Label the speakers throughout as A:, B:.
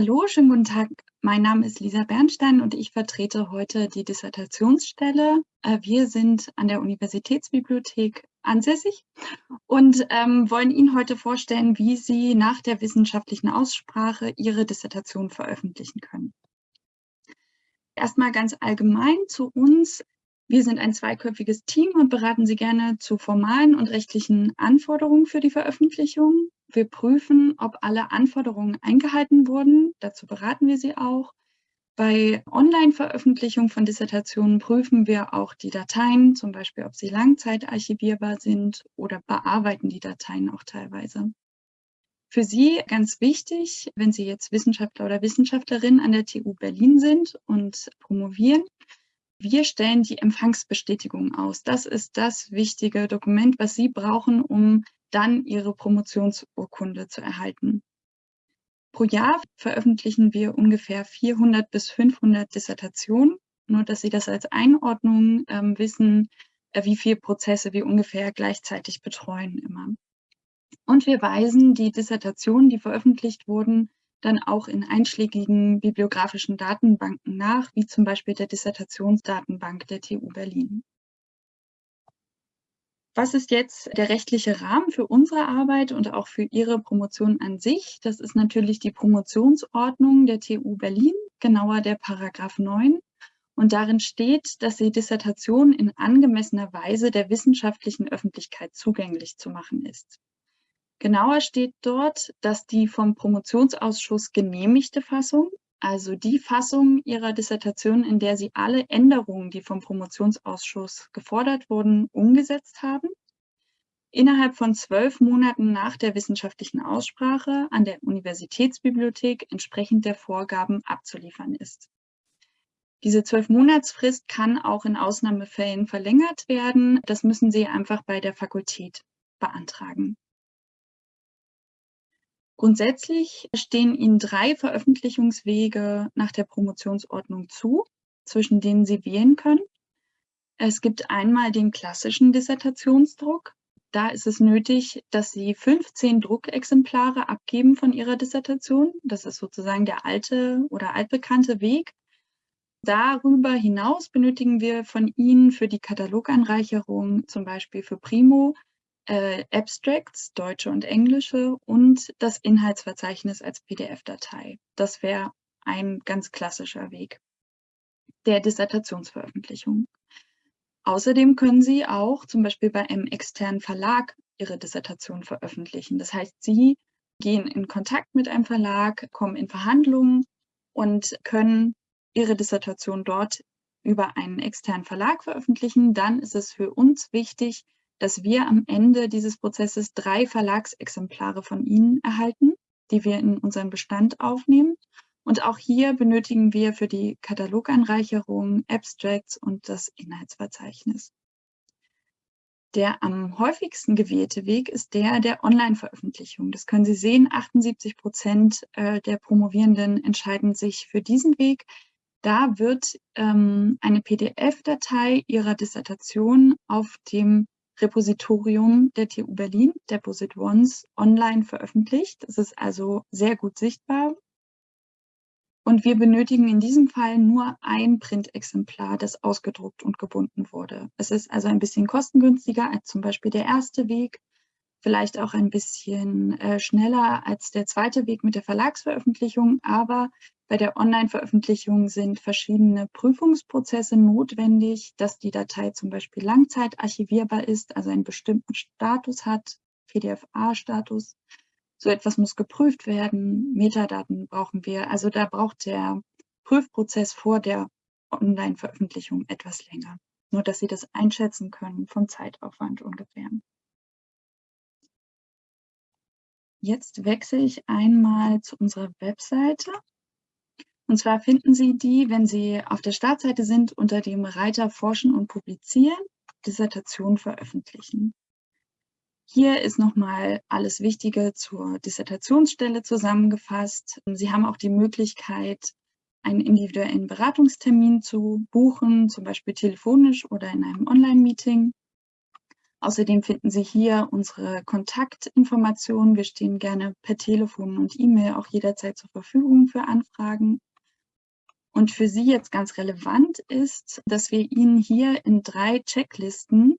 A: Hallo, schönen guten Tag. Mein Name ist Lisa Bernstein und ich vertrete heute die Dissertationsstelle. Äh, wir sind an der Universitätsbibliothek ansässig und ähm, wollen Ihnen heute vorstellen, wie Sie nach der wissenschaftlichen Aussprache Ihre Dissertation veröffentlichen können. Erstmal ganz allgemein zu uns. Wir sind ein zweiköpfiges Team und beraten Sie gerne zu formalen und rechtlichen Anforderungen für die Veröffentlichung. Wir prüfen, ob alle Anforderungen eingehalten wurden. Dazu beraten wir Sie auch. Bei Online-Veröffentlichung von Dissertationen prüfen wir auch die Dateien, zum Beispiel, ob sie langzeitarchivierbar sind oder bearbeiten die Dateien auch teilweise. Für Sie ganz wichtig, wenn Sie jetzt Wissenschaftler oder Wissenschaftlerin an der TU Berlin sind und promovieren, wir stellen die Empfangsbestätigung aus. Das ist das wichtige Dokument, was Sie brauchen, um dann ihre Promotionsurkunde zu erhalten. Pro Jahr veröffentlichen wir ungefähr 400 bis 500 Dissertationen, nur dass Sie das als Einordnung ähm, wissen, äh, wie viele Prozesse wir ungefähr gleichzeitig betreuen immer. Und wir weisen die Dissertationen, die veröffentlicht wurden, dann auch in einschlägigen bibliografischen Datenbanken nach, wie zum Beispiel der Dissertationsdatenbank der TU Berlin. Was ist jetzt der rechtliche Rahmen für unsere Arbeit und auch für Ihre Promotion an sich? Das ist natürlich die Promotionsordnung der TU Berlin, genauer der Paragraph 9. Und darin steht, dass die Dissertation in angemessener Weise der wissenschaftlichen Öffentlichkeit zugänglich zu machen ist. Genauer steht dort, dass die vom Promotionsausschuss genehmigte Fassung also die Fassung Ihrer Dissertation, in der Sie alle Änderungen, die vom Promotionsausschuss gefordert wurden, umgesetzt haben, innerhalb von zwölf Monaten nach der wissenschaftlichen Aussprache an der Universitätsbibliothek entsprechend der Vorgaben abzuliefern ist. Diese Zwölf-Monatsfrist kann auch in Ausnahmefällen verlängert werden. Das müssen Sie einfach bei der Fakultät beantragen. Grundsätzlich stehen Ihnen drei Veröffentlichungswege nach der Promotionsordnung zu, zwischen denen Sie wählen können. Es gibt einmal den klassischen Dissertationsdruck. Da ist es nötig, dass Sie 15 Druckexemplare abgeben von Ihrer Dissertation. Das ist sozusagen der alte oder altbekannte Weg. Darüber hinaus benötigen wir von Ihnen für die Kataloganreicherung, zum Beispiel für Primo, äh, Abstracts, deutsche und englische, und das Inhaltsverzeichnis als PDF-Datei. Das wäre ein ganz klassischer Weg der Dissertationsveröffentlichung. Außerdem können Sie auch zum Beispiel bei einem externen Verlag Ihre Dissertation veröffentlichen. Das heißt, Sie gehen in Kontakt mit einem Verlag, kommen in Verhandlungen und können Ihre Dissertation dort über einen externen Verlag veröffentlichen. Dann ist es für uns wichtig, dass wir am Ende dieses Prozesses drei Verlagsexemplare von Ihnen erhalten, die wir in unseren Bestand aufnehmen. Und auch hier benötigen wir für die Kataloganreicherung Abstracts und das Inhaltsverzeichnis. Der am häufigsten gewählte Weg ist der der Online-Veröffentlichung. Das können Sie sehen, 78 Prozent äh, der Promovierenden entscheiden sich für diesen Weg. Da wird ähm, eine PDF-Datei Ihrer Dissertation auf dem Repositorium der TU Berlin, Deposit Ones, online veröffentlicht. Es ist also sehr gut sichtbar. Und wir benötigen in diesem Fall nur ein Printexemplar, das ausgedruckt und gebunden wurde. Es ist also ein bisschen kostengünstiger als zum Beispiel der erste Weg, vielleicht auch ein bisschen äh, schneller als der zweite Weg mit der Verlagsveröffentlichung, aber bei der Online-Veröffentlichung sind verschiedene Prüfungsprozesse notwendig, dass die Datei zum Beispiel langzeitarchivierbar ist, also einen bestimmten Status hat, PDF-A-Status. So etwas muss geprüft werden, Metadaten brauchen wir. Also da braucht der Prüfprozess vor der Online-Veröffentlichung etwas länger. Nur, dass Sie das einschätzen können vom Zeitaufwand ungefähr. Jetzt wechsle ich einmal zu unserer Webseite. Und zwar finden Sie die, wenn Sie auf der Startseite sind, unter dem Reiter Forschen und Publizieren, Dissertation veröffentlichen. Hier ist nochmal alles Wichtige zur Dissertationsstelle zusammengefasst. Sie haben auch die Möglichkeit, einen individuellen Beratungstermin zu buchen, zum Beispiel telefonisch oder in einem Online-Meeting. Außerdem finden Sie hier unsere Kontaktinformationen. Wir stehen gerne per Telefon und E-Mail auch jederzeit zur Verfügung für Anfragen. Und für Sie jetzt ganz relevant ist, dass wir Ihnen hier in drei Checklisten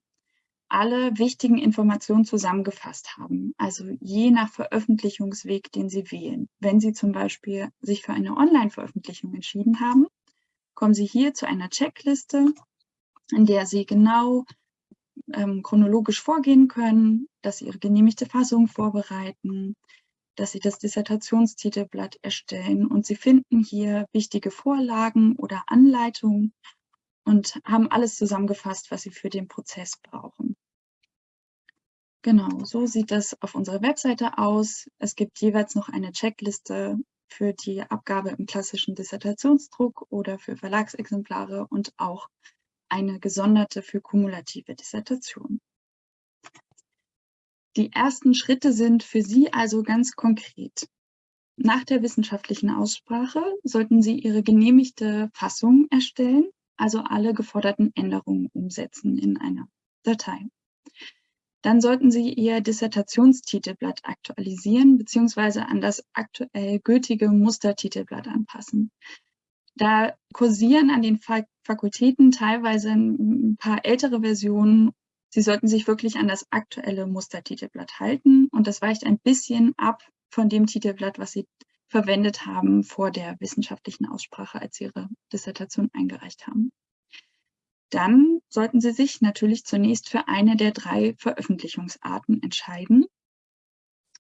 A: alle wichtigen Informationen zusammengefasst haben. Also je nach Veröffentlichungsweg, den Sie wählen. Wenn Sie zum Beispiel sich für eine Online-Veröffentlichung entschieden haben, kommen Sie hier zu einer Checkliste, in der Sie genau ähm, chronologisch vorgehen können, dass Sie Ihre genehmigte Fassung vorbereiten, dass Sie das Dissertationstitelblatt erstellen und Sie finden hier wichtige Vorlagen oder Anleitungen und haben alles zusammengefasst, was Sie für den Prozess brauchen. Genau, so sieht das auf unserer Webseite aus. Es gibt jeweils noch eine Checkliste für die Abgabe im klassischen Dissertationsdruck oder für Verlagsexemplare und auch eine gesonderte für kumulative Dissertation. Die ersten Schritte sind für Sie also ganz konkret. Nach der wissenschaftlichen Aussprache sollten Sie Ihre genehmigte Fassung erstellen, also alle geforderten Änderungen umsetzen in einer Datei. Dann sollten Sie Ihr Dissertationstitelblatt aktualisieren bzw. an das aktuell gültige Mustertitelblatt anpassen. Da kursieren an den Fakultäten teilweise ein paar ältere Versionen. Sie sollten sich wirklich an das aktuelle Mustertitelblatt halten und das weicht ein bisschen ab von dem Titelblatt, was Sie verwendet haben vor der wissenschaftlichen Aussprache, als Sie Ihre Dissertation eingereicht haben. Dann sollten Sie sich natürlich zunächst für eine der drei Veröffentlichungsarten entscheiden.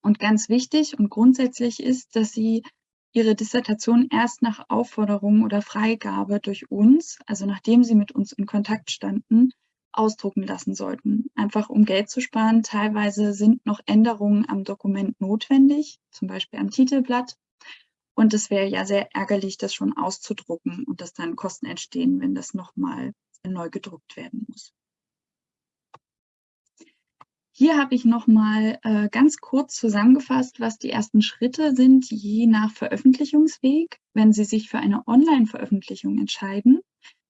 A: Und ganz wichtig und grundsätzlich ist, dass Sie ihre Dissertation erst nach Aufforderung oder Freigabe durch uns, also nachdem sie mit uns in Kontakt standen, ausdrucken lassen sollten. Einfach um Geld zu sparen. Teilweise sind noch Änderungen am Dokument notwendig, zum Beispiel am Titelblatt. Und es wäre ja sehr ärgerlich, das schon auszudrucken und dass dann Kosten entstehen, wenn das nochmal neu gedruckt werden muss. Hier habe ich nochmal äh, ganz kurz zusammengefasst, was die ersten Schritte sind, je nach Veröffentlichungsweg. Wenn Sie sich für eine Online-Veröffentlichung entscheiden,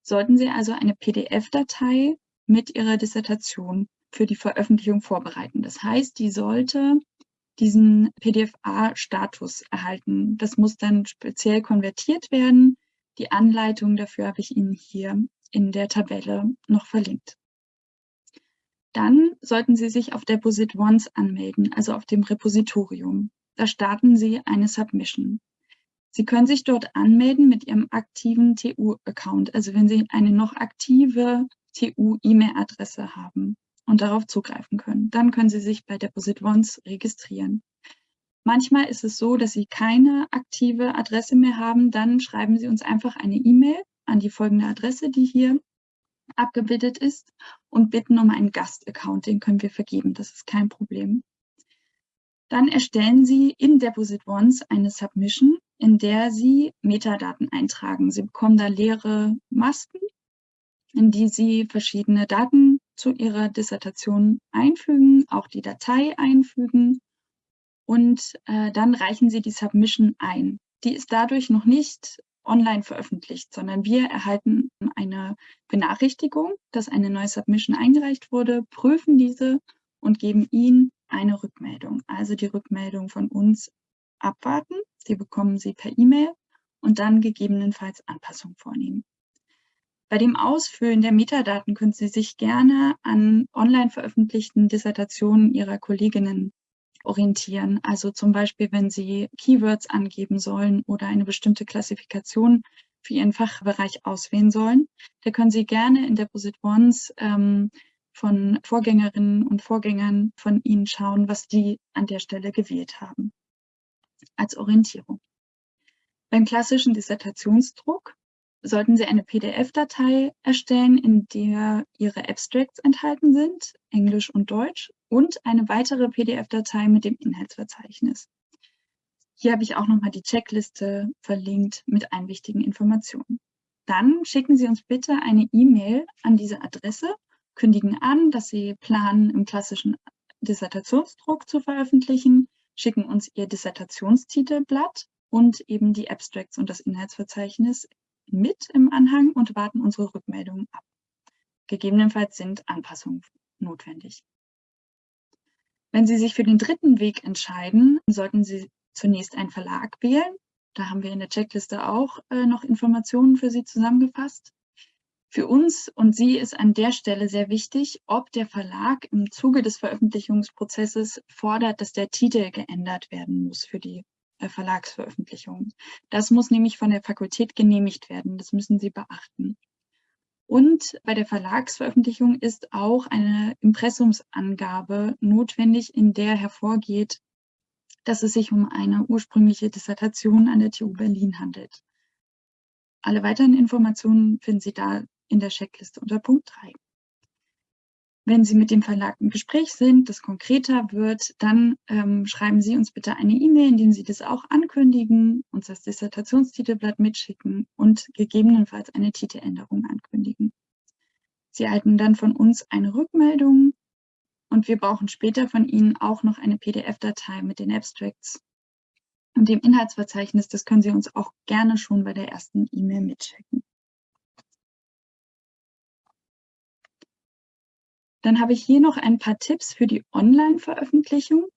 A: sollten Sie also eine PDF-Datei mit Ihrer Dissertation für die Veröffentlichung vorbereiten. Das heißt, die sollte diesen PDF-A-Status erhalten. Das muss dann speziell konvertiert werden. Die Anleitung dafür habe ich Ihnen hier in der Tabelle noch verlinkt. Dann sollten Sie sich auf Deposit Once anmelden, also auf dem Repositorium. Da starten Sie eine Submission. Sie können sich dort anmelden mit Ihrem aktiven TU-Account, also wenn Sie eine noch aktive TU-E-Mail-Adresse haben und darauf zugreifen können. Dann können Sie sich bei Deposit Once registrieren. Manchmal ist es so, dass Sie keine aktive Adresse mehr haben, dann schreiben Sie uns einfach eine E-Mail an die folgende Adresse, die hier abgebildet ist und bitten um einen Gastaccount, den können wir vergeben, das ist kein Problem. Dann erstellen Sie in Deposit Once eine Submission, in der Sie Metadaten eintragen. Sie bekommen da leere Masken, in die Sie verschiedene Daten zu Ihrer Dissertation einfügen, auch die Datei einfügen und äh, dann reichen Sie die Submission ein. Die ist dadurch noch nicht online veröffentlicht, sondern wir erhalten eine Benachrichtigung, dass eine neue Submission eingereicht wurde, prüfen diese und geben Ihnen eine Rückmeldung. Also die Rückmeldung von uns abwarten, die bekommen Sie per E-Mail und dann gegebenenfalls Anpassungen vornehmen. Bei dem Ausfüllen der Metadaten können Sie sich gerne an online veröffentlichten Dissertationen Ihrer Kolleginnen orientieren. Also zum Beispiel, wenn Sie Keywords angeben sollen oder eine bestimmte Klassifikation für Ihren Fachbereich auswählen sollen, da können Sie gerne in Deposit Ones ähm, von Vorgängerinnen und Vorgängern von Ihnen schauen, was die an der Stelle gewählt haben als Orientierung. Beim klassischen Dissertationsdruck sollten Sie eine PDF-Datei erstellen, in der Ihre Abstracts enthalten sind, Englisch und Deutsch, und eine weitere PDF-Datei mit dem Inhaltsverzeichnis. Hier habe ich auch nochmal die Checkliste verlinkt mit allen wichtigen Informationen. Dann schicken Sie uns bitte eine E-Mail an diese Adresse, kündigen an, dass Sie planen, im klassischen Dissertationsdruck zu veröffentlichen, schicken uns Ihr Dissertationstitelblatt und eben die Abstracts und das Inhaltsverzeichnis mit im Anhang und warten unsere Rückmeldungen ab. Gegebenenfalls sind Anpassungen notwendig. Wenn Sie sich für den dritten Weg entscheiden, sollten Sie zunächst einen Verlag wählen. Da haben wir in der Checkliste auch äh, noch Informationen für Sie zusammengefasst. Für uns und Sie ist an der Stelle sehr wichtig, ob der Verlag im Zuge des Veröffentlichungsprozesses fordert, dass der Titel geändert werden muss für die äh, Verlagsveröffentlichung. Das muss nämlich von der Fakultät genehmigt werden. Das müssen Sie beachten. Und bei der Verlagsveröffentlichung ist auch eine Impressumsangabe notwendig, in der hervorgeht, dass es sich um eine ursprüngliche Dissertation an der TU Berlin handelt. Alle weiteren Informationen finden Sie da in der Checkliste unter Punkt 3. Wenn Sie mit dem Verlag im Gespräch sind, das konkreter wird, dann ähm, schreiben Sie uns bitte eine E-Mail, in dem Sie das auch ankündigen, uns das Dissertationstitelblatt mitschicken und gegebenenfalls eine Titeländerung ankündigen. Sie erhalten dann von uns eine Rückmeldung und wir brauchen später von Ihnen auch noch eine PDF-Datei mit den Abstracts und dem Inhaltsverzeichnis. Das können Sie uns auch gerne schon bei der ersten E-Mail mitschicken. Dann habe ich hier noch ein paar Tipps für die Online-Veröffentlichung.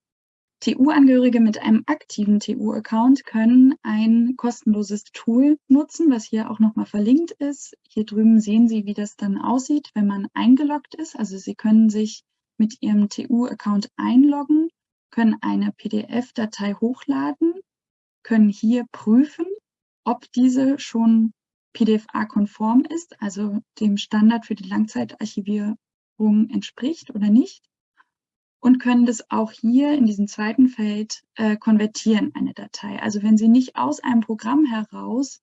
A: TU-Angehörige mit einem aktiven TU-Account können ein kostenloses Tool nutzen, was hier auch nochmal verlinkt ist. Hier drüben sehen Sie, wie das dann aussieht, wenn man eingeloggt ist. Also Sie können sich mit Ihrem TU-Account einloggen, können eine PDF-Datei hochladen, können hier prüfen, ob diese schon PDF-A-konform ist, also dem Standard für die Langzeitarchivierung entspricht oder nicht und können das auch hier in diesem zweiten Feld äh, konvertieren, eine Datei. Also wenn Sie nicht aus einem Programm heraus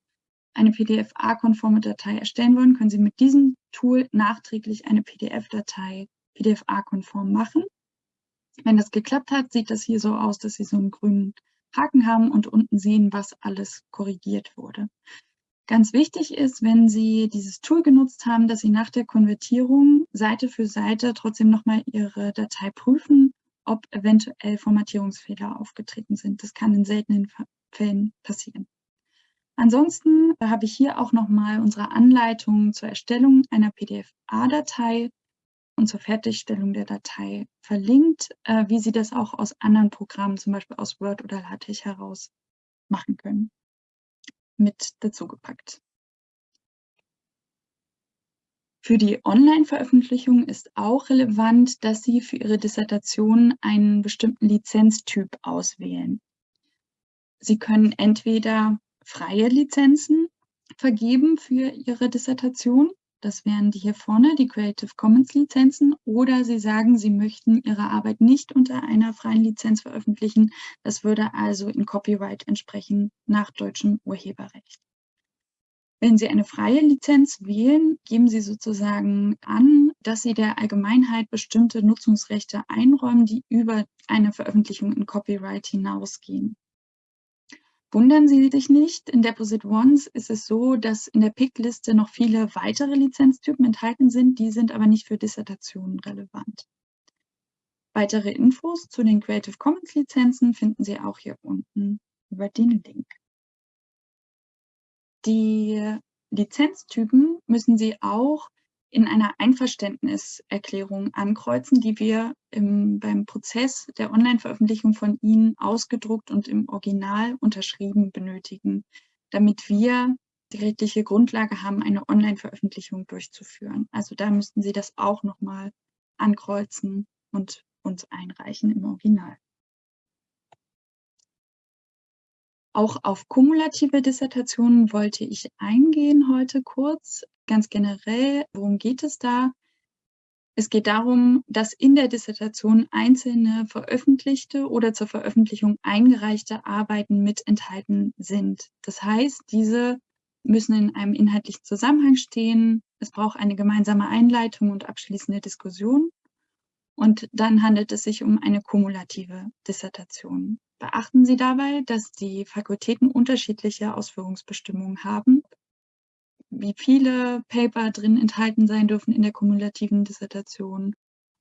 A: eine PDF-A-konforme Datei erstellen wollen, können Sie mit diesem Tool nachträglich eine PDF-Datei PDF-A-konform machen. Wenn das geklappt hat, sieht das hier so aus, dass Sie so einen grünen Haken haben und unten sehen, was alles korrigiert wurde. Ganz wichtig ist, wenn Sie dieses Tool genutzt haben, dass Sie nach der Konvertierung Seite für Seite trotzdem nochmal Ihre Datei prüfen, ob eventuell Formatierungsfehler aufgetreten sind. Das kann in seltenen Fällen passieren. Ansonsten habe ich hier auch nochmal unsere Anleitung zur Erstellung einer PDF-A-Datei und zur Fertigstellung der Datei verlinkt, äh, wie Sie das auch aus anderen Programmen, zum Beispiel aus Word oder LaTeX heraus machen können mit dazugepackt. Für die Online-Veröffentlichung ist auch relevant, dass Sie für Ihre Dissertation einen bestimmten Lizenztyp auswählen. Sie können entweder freie Lizenzen vergeben für Ihre Dissertation das wären die hier vorne, die Creative Commons Lizenzen. Oder Sie sagen, Sie möchten Ihre Arbeit nicht unter einer freien Lizenz veröffentlichen. Das würde also in Copyright entsprechen nach deutschem Urheberrecht. Wenn Sie eine freie Lizenz wählen, geben Sie sozusagen an, dass Sie der Allgemeinheit bestimmte Nutzungsrechte einräumen, die über eine Veröffentlichung in Copyright hinausgehen. Wundern Sie sich nicht, in Deposit Ones ist es so, dass in der PIC-Liste noch viele weitere Lizenztypen enthalten sind, die sind aber nicht für Dissertationen relevant. Weitere Infos zu den Creative Commons Lizenzen finden Sie auch hier unten über den Link. Die Lizenztypen müssen Sie auch in einer Einverständniserklärung ankreuzen, die wir im, beim Prozess der Online-Veröffentlichung von Ihnen ausgedruckt und im Original unterschrieben benötigen, damit wir die rechtliche Grundlage haben, eine Online-Veröffentlichung durchzuführen. Also da müssten Sie das auch nochmal ankreuzen und uns einreichen im Original. Auch auf kumulative Dissertationen wollte ich eingehen heute kurz. Ganz generell, worum geht es da? Es geht darum, dass in der Dissertation einzelne veröffentlichte oder zur Veröffentlichung eingereichte Arbeiten mit enthalten sind. Das heißt, diese müssen in einem inhaltlichen Zusammenhang stehen. Es braucht eine gemeinsame Einleitung und abschließende Diskussion. Und dann handelt es sich um eine kumulative Dissertation. Beachten Sie dabei, dass die Fakultäten unterschiedliche Ausführungsbestimmungen haben wie viele Paper drin enthalten sein dürfen in der kumulativen Dissertation,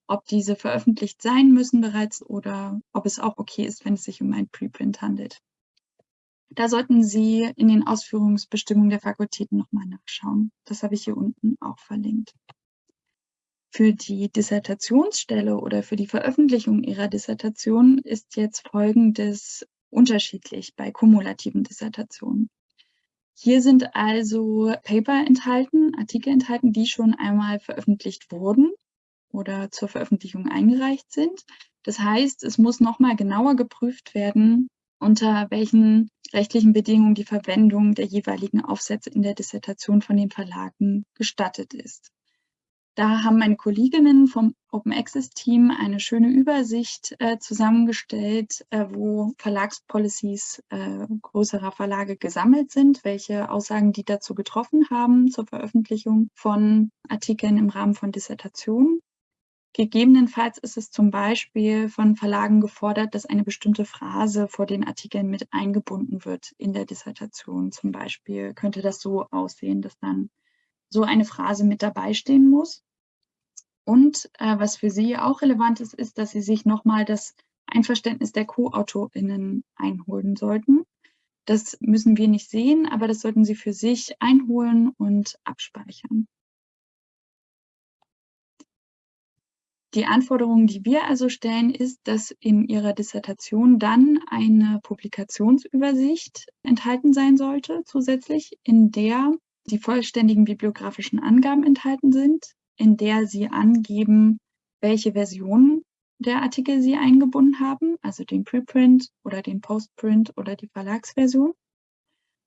A: ob diese veröffentlicht sein müssen bereits oder ob es auch okay ist, wenn es sich um ein Preprint handelt. Da sollten Sie in den Ausführungsbestimmungen der Fakultäten nochmal nachschauen. Das habe ich hier unten auch verlinkt. Für die Dissertationsstelle oder für die Veröffentlichung Ihrer Dissertation ist jetzt Folgendes unterschiedlich bei kumulativen Dissertationen. Hier sind also Paper enthalten, Artikel enthalten, die schon einmal veröffentlicht wurden oder zur Veröffentlichung eingereicht sind. Das heißt, es muss nochmal genauer geprüft werden, unter welchen rechtlichen Bedingungen die Verwendung der jeweiligen Aufsätze in der Dissertation von den Verlagen gestattet ist. Da haben meine Kolleginnen vom Open Access Team eine schöne Übersicht äh, zusammengestellt, äh, wo Verlagspolicies äh, größerer Verlage gesammelt sind, welche Aussagen die dazu getroffen haben zur Veröffentlichung von Artikeln im Rahmen von Dissertationen. Gegebenenfalls ist es zum Beispiel von Verlagen gefordert, dass eine bestimmte Phrase vor den Artikeln mit eingebunden wird in der Dissertation. Zum Beispiel könnte das so aussehen, dass dann so eine Phrase mit dabei stehen muss. Und äh, was für Sie auch relevant ist, ist, dass Sie sich nochmal das Einverständnis der Co-AutorInnen einholen sollten. Das müssen wir nicht sehen, aber das sollten Sie für sich einholen und abspeichern. Die Anforderung, die wir also stellen, ist, dass in Ihrer Dissertation dann eine Publikationsübersicht enthalten sein sollte, zusätzlich, in der die vollständigen bibliografischen Angaben enthalten sind, in der Sie angeben, welche Version der Artikel Sie eingebunden haben, also den Preprint oder den Postprint oder die Verlagsversion.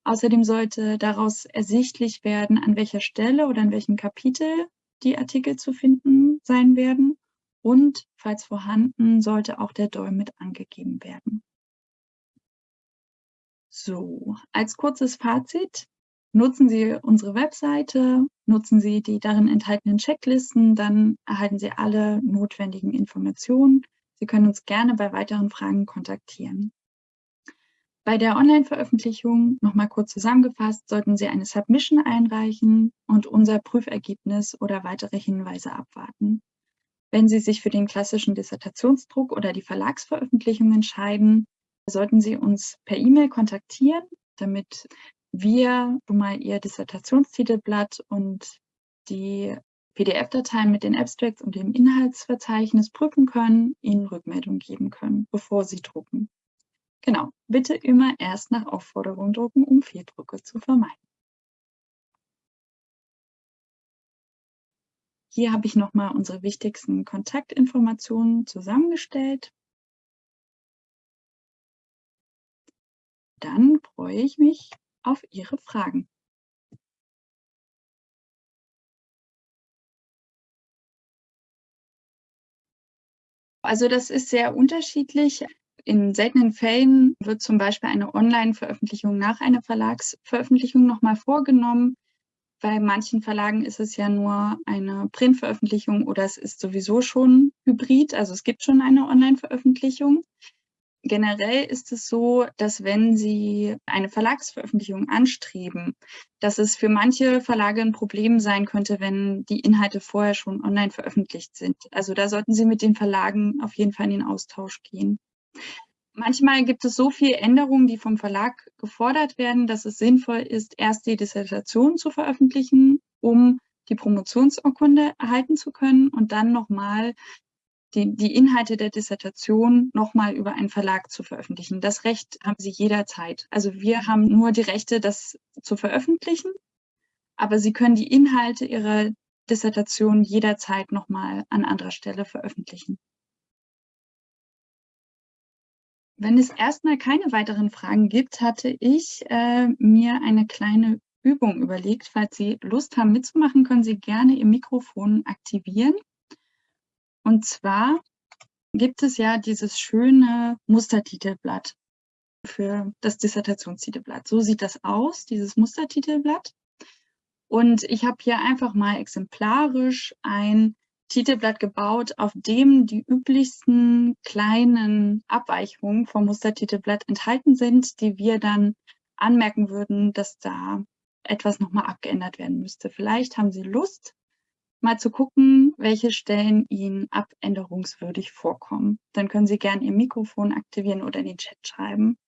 A: Außerdem sollte daraus ersichtlich werden, an welcher Stelle oder an welchem Kapitel die Artikel zu finden sein werden. Und falls vorhanden, sollte auch der DOI mit angegeben werden. So, als kurzes Fazit. Nutzen Sie unsere Webseite, nutzen Sie die darin enthaltenen Checklisten, dann erhalten Sie alle notwendigen Informationen. Sie können uns gerne bei weiteren Fragen kontaktieren. Bei der Online-Veröffentlichung, nochmal kurz zusammengefasst, sollten Sie eine Submission einreichen und unser Prüfergebnis oder weitere Hinweise abwarten. Wenn Sie sich für den klassischen Dissertationsdruck oder die Verlagsveröffentlichung entscheiden, sollten Sie uns per E-Mail kontaktieren, damit wir schon mal Ihr Dissertationstitelblatt und die PDF-Dateien mit den Abstracts und dem Inhaltsverzeichnis prüfen können, Ihnen Rückmeldung geben können, bevor Sie drucken. Genau, bitte immer erst nach Aufforderung drucken, um Fehldrucke zu vermeiden. Hier habe ich nochmal unsere wichtigsten Kontaktinformationen zusammengestellt. Dann freue ich mich auf Ihre Fragen. Also das ist sehr unterschiedlich. In seltenen Fällen wird zum Beispiel eine Online-Veröffentlichung nach einer Verlagsveröffentlichung nochmal vorgenommen. Bei manchen Verlagen ist es ja nur eine Printveröffentlichung oder es ist sowieso schon hybrid, also es gibt schon eine Online-Veröffentlichung. Generell ist es so, dass wenn Sie eine Verlagsveröffentlichung anstreben, dass es für manche Verlage ein Problem sein könnte, wenn die Inhalte vorher schon online veröffentlicht sind. Also da sollten Sie mit den Verlagen auf jeden Fall in den Austausch gehen. Manchmal gibt es so viele Änderungen, die vom Verlag gefordert werden, dass es sinnvoll ist, erst die Dissertation zu veröffentlichen, um die Promotionsurkunde erhalten zu können und dann nochmal die, die Inhalte der Dissertation nochmal über einen Verlag zu veröffentlichen. Das Recht haben Sie jederzeit. Also wir haben nur die Rechte, das zu veröffentlichen, aber Sie können die Inhalte Ihrer Dissertation jederzeit nochmal an anderer Stelle veröffentlichen. Wenn es erstmal keine weiteren Fragen gibt, hatte ich äh, mir eine kleine Übung überlegt. Falls Sie Lust haben mitzumachen, können Sie gerne Ihr Mikrofon aktivieren. Und zwar gibt es ja dieses schöne Mustertitelblatt für das Dissertationstitelblatt. So sieht das aus, dieses Mustertitelblatt. Und ich habe hier einfach mal exemplarisch ein Titelblatt gebaut, auf dem die üblichsten kleinen Abweichungen vom Mustertitelblatt enthalten sind, die wir dann anmerken würden, dass da etwas nochmal abgeändert werden müsste. Vielleicht haben Sie Lust, mal zu gucken, welche Stellen Ihnen abänderungswürdig vorkommen. Dann können Sie gerne Ihr Mikrofon aktivieren oder in den Chat schreiben.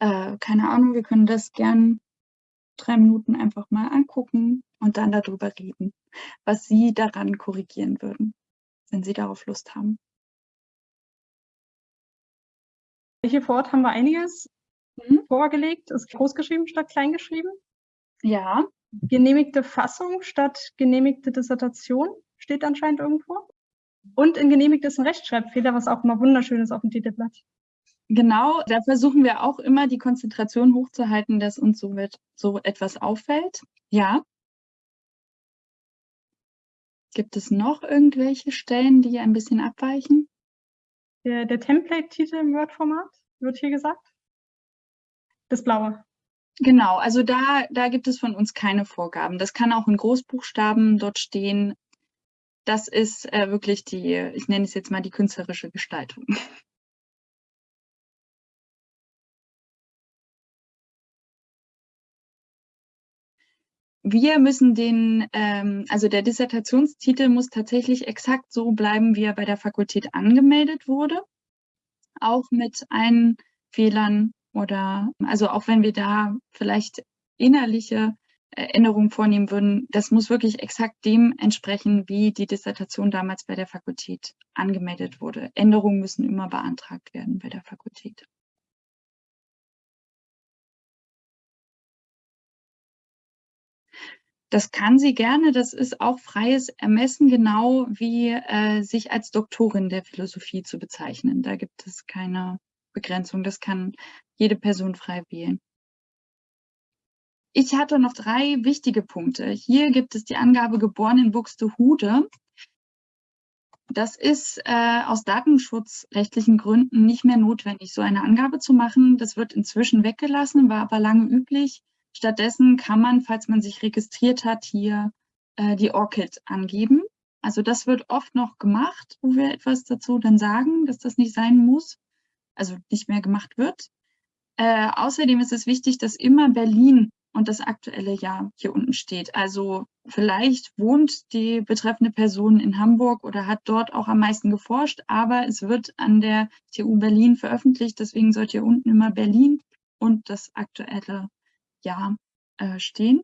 A: Äh, keine Ahnung, wir können das gern drei Minuten einfach mal angucken. und dann darüber reden, was Sie daran korrigieren würden, wenn Sie darauf Lust haben.
B: Hier vor Ort haben wir einiges mhm. vorgelegt. Ist großgeschrieben statt kleingeschrieben?
A: Ja.
B: Genehmigte Fassung statt genehmigte Dissertation steht anscheinend irgendwo. Und in genehmigt ist ein Rechtschreibfehler, was auch immer wunderschön ist auf dem Titelblatt.
A: Genau, da versuchen wir auch immer die Konzentration hochzuhalten, dass uns so, wird, so etwas auffällt. Ja. Gibt es noch irgendwelche Stellen, die ein bisschen abweichen?
B: Der, der Template-Titel im Word-Format, wird hier gesagt. Das blaue.
A: Genau, also da, da gibt es von uns keine Vorgaben. Das kann auch in Großbuchstaben dort stehen. Das ist äh, wirklich die, ich nenne es jetzt mal die künstlerische Gestaltung. Wir müssen den, ähm, also der Dissertationstitel muss tatsächlich exakt so bleiben, wie er bei der Fakultät angemeldet wurde. Auch mit allen Fehlern oder, also auch wenn wir da vielleicht innerliche Änderungen vornehmen würden, das muss wirklich exakt dem entsprechen, wie die Dissertation damals bei der Fakultät angemeldet wurde. Änderungen müssen immer beantragt werden bei der Fakultät. Das kann sie gerne, das ist auch freies Ermessen, genau wie äh, sich als Doktorin der Philosophie zu bezeichnen. Da gibt es keine Begrenzung, das kann jede Person frei wählen. Ich hatte noch drei wichtige Punkte. Hier gibt es die Angabe geboren in Buxtehude. Das ist äh, aus datenschutzrechtlichen Gründen nicht mehr notwendig, so eine Angabe zu machen. Das wird inzwischen weggelassen, war aber lange üblich. Stattdessen kann man, falls man sich registriert hat, hier äh, die ORCID angeben. Also das wird oft noch gemacht, wo wir etwas dazu dann sagen, dass das nicht sein muss, also nicht mehr gemacht wird. Äh, außerdem ist es wichtig, dass immer Berlin und das aktuelle Jahr hier unten steht. Also vielleicht wohnt die betreffende Person in Hamburg oder hat dort auch am meisten geforscht, aber es wird an der TU Berlin veröffentlicht, deswegen sollte hier unten immer Berlin und das aktuelle Jahr äh, stehen.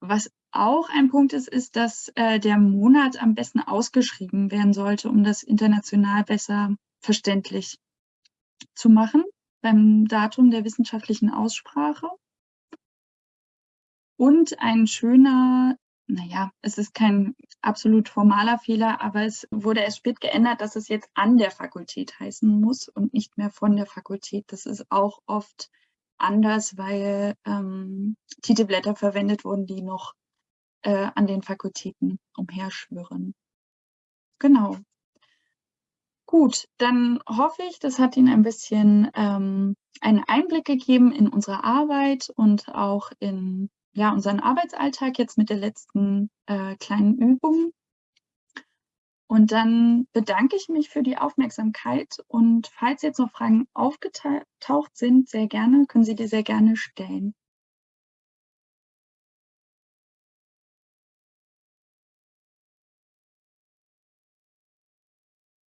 A: Was auch ein Punkt ist, ist, dass äh, der Monat am besten ausgeschrieben werden sollte, um das international besser verständlich zu machen beim Datum der wissenschaftlichen Aussprache. Und ein schöner, naja, es ist kein absolut formaler Fehler, aber es wurde erst spät geändert, dass es jetzt an der Fakultät heißen muss und nicht mehr von der Fakultät. Das ist auch oft anders, weil ähm, Titelblätter verwendet wurden, die noch äh, an den Fakultäten umherschwirren. Genau. Gut, dann hoffe ich, das hat Ihnen ein bisschen ähm, einen Einblick gegeben in unsere Arbeit und auch in ja, unseren Arbeitsalltag jetzt mit der letzten äh, kleinen Übung. Und dann bedanke ich mich für die Aufmerksamkeit und falls jetzt noch Fragen aufgetaucht sind, sehr gerne, können Sie die sehr gerne stellen.